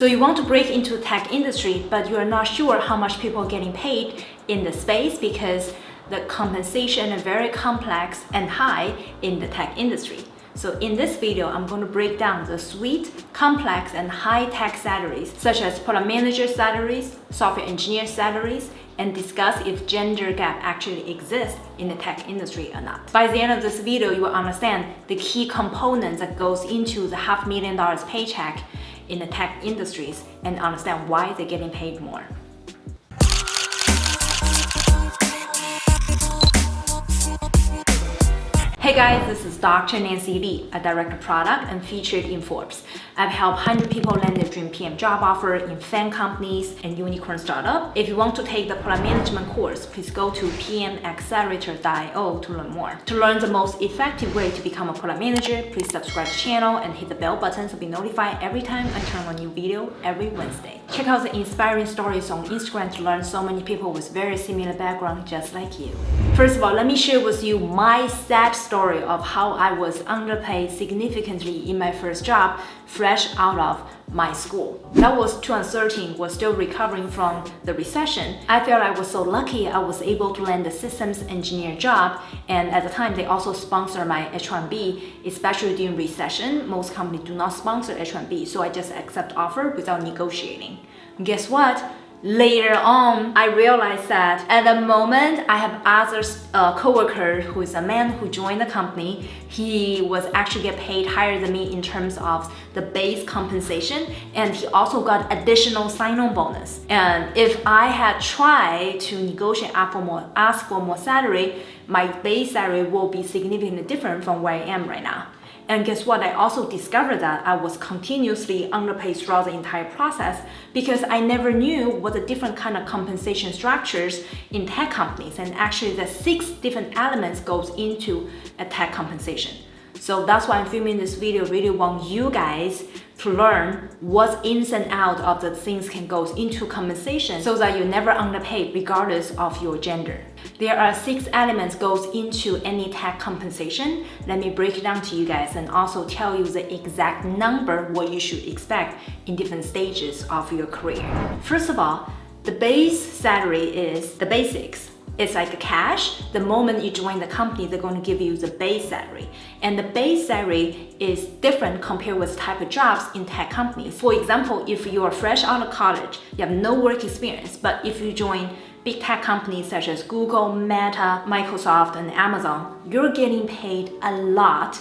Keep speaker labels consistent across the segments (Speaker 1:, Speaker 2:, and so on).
Speaker 1: So you want to break into the tech industry, but you are not sure how much people are getting paid in the space because the compensation is very complex and high in the tech industry. So in this video, I'm going to break down the sweet, complex, and high-tech salaries, such as product manager salaries, software engineer salaries, and discuss if gender gap actually exists in the tech industry or not. By the end of this video, you will understand the key components that goes into the half million dollars paycheck in the tech industries and understand why they're getting paid more. Hey guys, this is Dr. Nancy Lee, a director of product and featured in Forbes. I've helped 100 people land their dream PM job offer in FAANG companies and unicorn startup. If you want to take the product management course, please go to pmaccelerator.io to learn more. To learn the most effective way to become a product manager, please subscribe to the channel and hit the bell button to be notified every time I turn on a new video every Wednesday. Check out the inspiring stories on Instagram to learn so many people with very similar background just like you. First of all, let me share with you my sad story of how I was underpaid significantly in my first job fresh out of my school. That was 2013, was still recovering from the recession. I felt I was so lucky I was able to land a systems engineer job and at the time they also sponsor my H1B, especially during recession. Most companies do not sponsor H1B, so I just accept offer without negotiating. guess what? Later on, I realized that at the moment I have other uh, coworker who is a man who joined the company. He was actually get paid higher than me in terms of the base compensation and he also got additional sign-on bonus. And if I had tried to negotiate up for more, ask for more salary, my base salary will be significantly different from where I am right now. And guess what? I also discovered that I was continuously underpaid throughout the entire process because I never knew what the different kind of compensation structures in tech companies. And actually the six different elements goes into a tech compensation. So that's why I'm filming this video, really want you guys to learn what's ins and out of the things can go into compensation so that you never underpaid regardless of your gender. There are six elements goes into any tech compensation. Let me break it down to you guys and also tell you the exact number what you should expect in different stages of your career. First of all, the base salary is the basics. It's like cash. The moment you join the company, they're going to give you the base salary. And the base salary is different compared with type of jobs in tech companies. For example, if you are fresh out of college, you have no work experience, but if you join big tech companies such as Google, Meta, Microsoft, and Amazon, you're getting paid a lot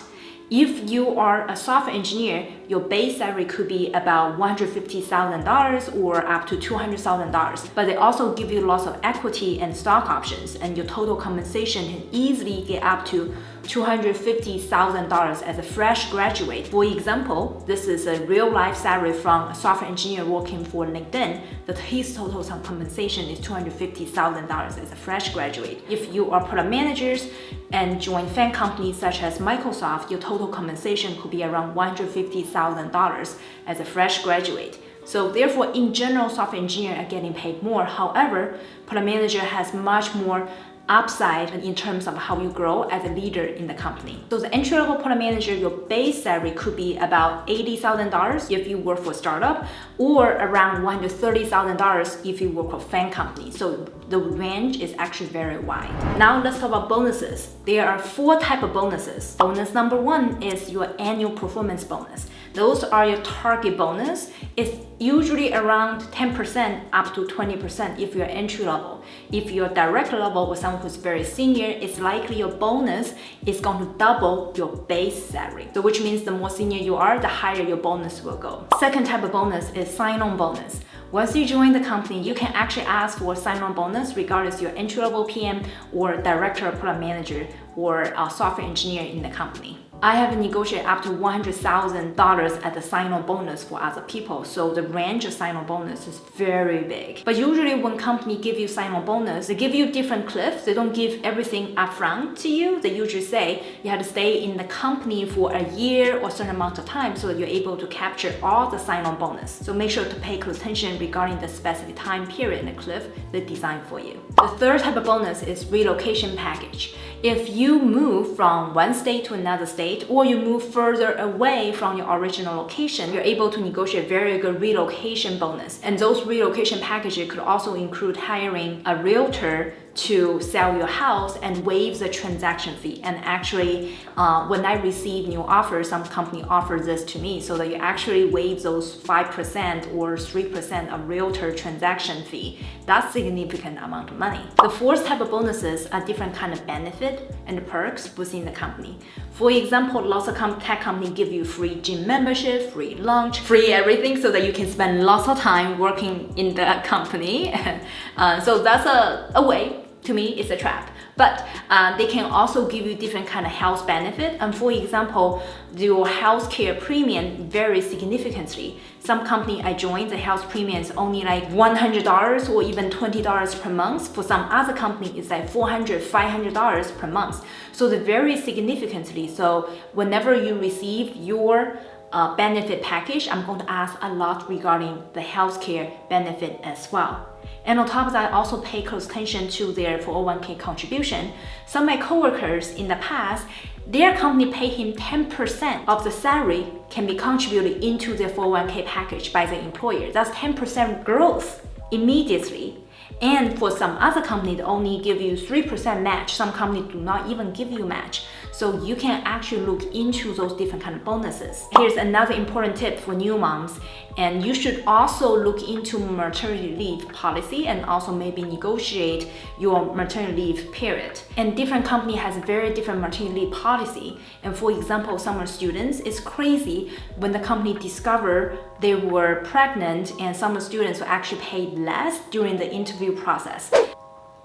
Speaker 1: if you are a software engineer, your base salary could be about $150,000 or up to $200,000. But they also give you lots of equity and stock options and your total compensation can easily get up to $250,000 as a fresh graduate. For example, this is a real life salary from a software engineer working for LinkedIn that his total compensation is $250,000 as a fresh graduate. If you are product managers and join FAANG companies such as Microsoft, your total compensation could be around $150,000 as a fresh graduate. So therefore, in general, software engineers are getting paid more. However, product manager has much more upside in terms of how you grow as a leader in the company. So the entry-level product manager, your base salary could be about $80,000 if you work for a startup or around $130,000 if you work for a FAANG company. So the range is actually very wide. Now let's talk about bonuses. There are four type of bonuses. Bonus number one is your annual performance bonus. Those are your target bonus. It's usually around 10% up to 20% if you're entry level. If you're director level with someone who's very senior, it's likely your bonus is going to double your base salary. So which means the more senior you are, the higher your bonus will go. Second type of bonus is sign-on bonus. Once you join the company, you can actually ask for sign-on bonus regardless you're entry-level PM or director or product manager or a software engineer in the company. I have negotiated up to $100,000 as a sign-on bonus for other people. So the range of sign-on bonus is very big. But usually when company give you sign-on bonus, they give you different cliffs. They don't give everything upfront to you. They usually say you have to stay in the company for a year or certain amount of time so that you're able to capture all the sign-on bonus. So make sure to pay close attention regarding the specific time period and the cliff they design for you. The third type of bonus is relocation package. If you move from one state to another state or you move further away from your original location, you're able to negotiate very good relocation bonus. And those relocation packages could also include hiring a realtor to sell your house and waive the transaction fee. And actually, uh, when I receive new offers, some company offers this to me so that you actually waive those 5% or 3% of realtor transaction fee. That's a significant amount of money. The fourth type of bonuses are different kind of benefit and perks within the company. For example, lots of tech companies give you free gym membership, free lunch, free everything so that you can spend lots of time working in the company. uh, so that's a, a way to me it's a trap. But uh, they can also give you different kind of health benefit. And for example your healthcare premium varies significantly. Some company I joined the health premium is only like $100 or even $20 per month. For some other company it's like $400 $500 per month. So they vary significantly. So whenever you receive your uh, benefit package, I'm going to ask a lot regarding the healthcare benefit as well. And on top of that, I also pay close attention to their 401k contribution. Some of my coworkers in the past, their company pay him 10% of the salary can be contributed into their 401k package by the employer. That's 10% growth immediately. And for some other company, they only give you 3% match. Some companies do not even give you match. So you can actually look into those different kind of bonuses. Here's another important tip for new moms. And you should also look into maternity leave policy and also maybe negotiate your maternity leave period. And different company has very different maternity leave policy. And for example, summer students, it's crazy when the company discover they were pregnant and some students were actually paid less during the interview process.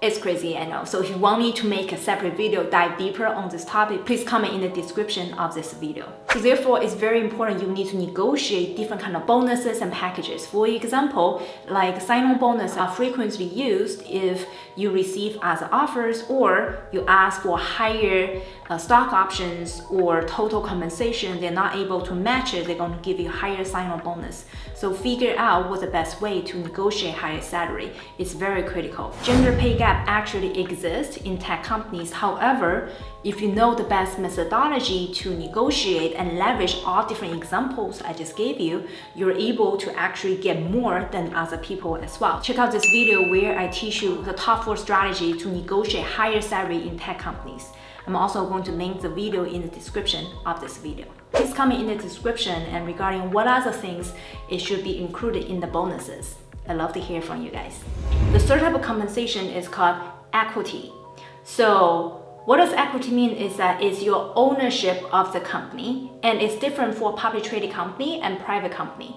Speaker 1: It's crazy, I know. So if you want me to make a separate video dive deeper on this topic, please comment in the description of this video. So therefore, it's very important you need to negotiate different kind of bonuses and packages. For example, like sign-on bonus are frequently used if you receive other offers or you ask for higher uh, stock options or total compensation, they're not able to match it, they're going to give you higher sign-on bonus. So figure out what's the best way to negotiate higher salary. It's very critical. Gender pay gap actually exists in tech companies. However, if you know the best methodology to negotiate and leverage all different examples I just gave you, you're able to actually get more than other people as well. Check out this video where I teach you the top four strategy to negotiate higher salary in tech companies. I'm also going to link the video in the description of this video. Please comment in the description and regarding what other things it should be included in the bonuses. i love to hear from you guys. The third type of compensation is called equity. So what does equity mean is that it's your ownership of the company and it's different for public traded company and private company.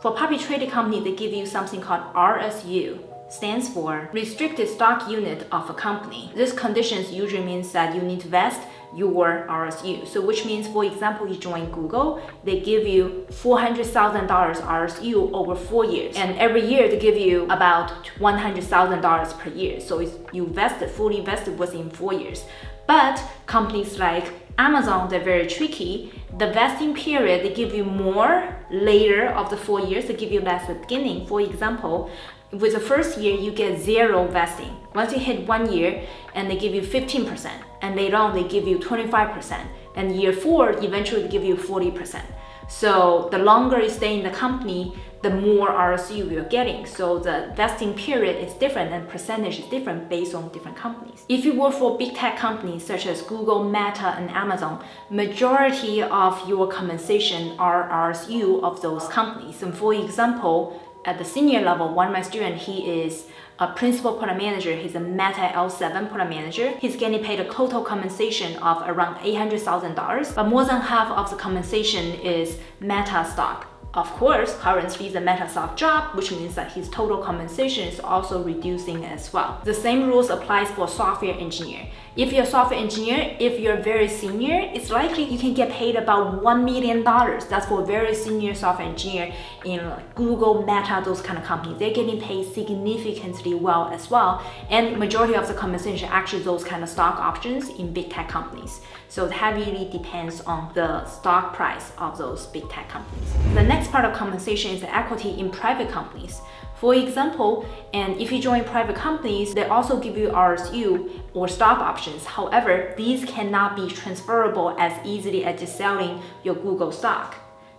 Speaker 1: For public traded company, they give you something called RSU stands for restricted stock unit of a company. This conditions usually means that you need to vest your RSU. So which means, for example, you join Google, they give you $400,000 RSU over four years. And every year they give you about $100,000 per year. So you vested, fully vested within four years. But companies like Amazon, they're very tricky. The vesting period, they give you more later of the four years, they give you less at the beginning. For example, with the first year, you get zero vesting. Once you hit one year, and they give you 15%, and later on they give you 25%, and year four, eventually they give you 40%. So the longer you stay in the company, the more RSU you're getting. So the vesting period is different and percentage is different based on different companies. If you work for big tech companies such as Google, Meta, and Amazon, majority of your compensation are RSU of those companies. And for example, at the senior level, one of my students, he is a principal product manager. He's a Meta L7 product manager. He's getting paid a total compensation of around $800,000, but more than half of the compensation is Meta stock. Of course, currently the Metasoft job, which means that his total compensation is also reducing as well. The same rules applies for software engineer. If you're a software engineer, if you're very senior, it's likely you can get paid about $1 million. That's for very senior software engineer in Google, Meta, those kind of companies. They're getting paid significantly well as well. And majority of the compensation actually those kind of stock options in big tech companies. So it heavily depends on the stock price of those big tech companies. The next part of compensation is the equity in private companies. For example, and if you join private companies, they also give you RSU or stock options. However, these cannot be transferable as easily as just selling your Google stock.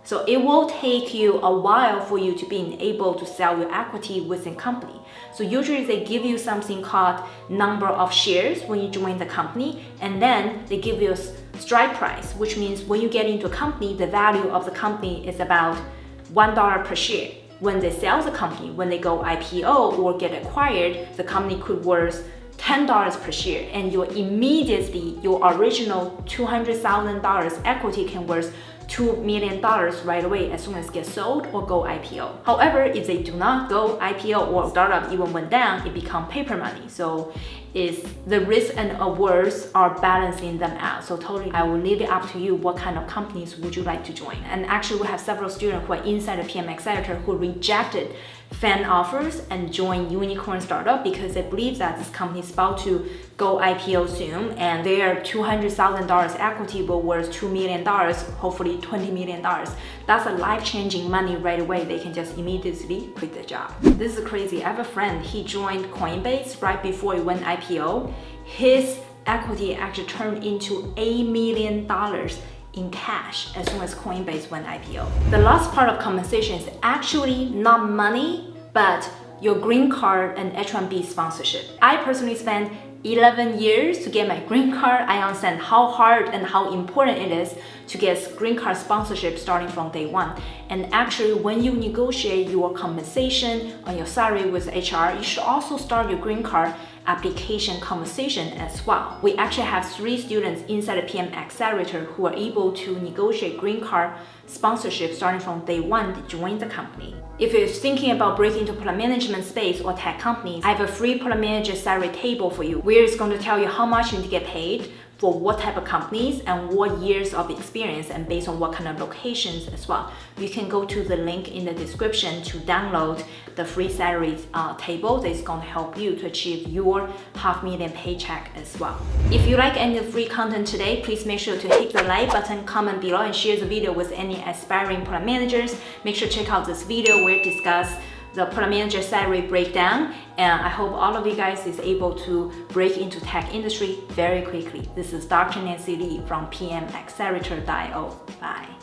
Speaker 1: So it will take you a while for you to be able to sell your equity within company. So usually they give you something called number of shares when you join the company, and then they give you a strike price, which means when you get into a company, the value of the company is about $1 per share when they sell the company, when they go IPO or get acquired, the company could worth $10 per share and your immediately, your original $200,000 equity can worth $2 million right away as soon as get sold or go IPO. However, if they do not go IPO or startup even went down, it become paper money. So is the risk and awards are balancing them out. So totally, I will leave it up to you what kind of companies would you like to join. And actually we have several students who are inside the PM Accelerator who rejected FAANG offers and join unicorn startup because they believe that this company is about to go IPO soon and their $200,000 equity will worth $2 million, hopefully $20 million. That's a life-changing money right away. They can just immediately quit the job. This is crazy. I have a friend, he joined Coinbase right before it went IPO. His equity actually turned into $8 million in cash as soon as Coinbase went IPO. The last part of compensation is actually not money, but your green card and H-1B sponsorship. I personally spent 11 years to get my green card, I understand how hard and how important it is to get green card sponsorship starting from day one. And actually, when you negotiate your compensation on your salary with HR, you should also start your green card application conversation as well. We actually have three students inside the PM Accelerator who are able to negotiate green card sponsorship starting from day one to join the company. If you're thinking about breaking into product management space or tech companies, I have a free product manager salary table for you where it's going to tell you how much you need to get paid for what type of companies and what years of experience and based on what kind of locations as well. You can go to the link in the description to download the free salary uh, table that is going to help you to achieve your half million paycheck as well. If you like any free content today, please make sure to hit the like button, comment below and share the video with any aspiring product managers. Make sure to check out this video where it discuss the manager salary breakdown and I hope all of you guys is able to break into tech industry very quickly. This is Dr. Nancy Lee from PMAccelerator.io. Bye.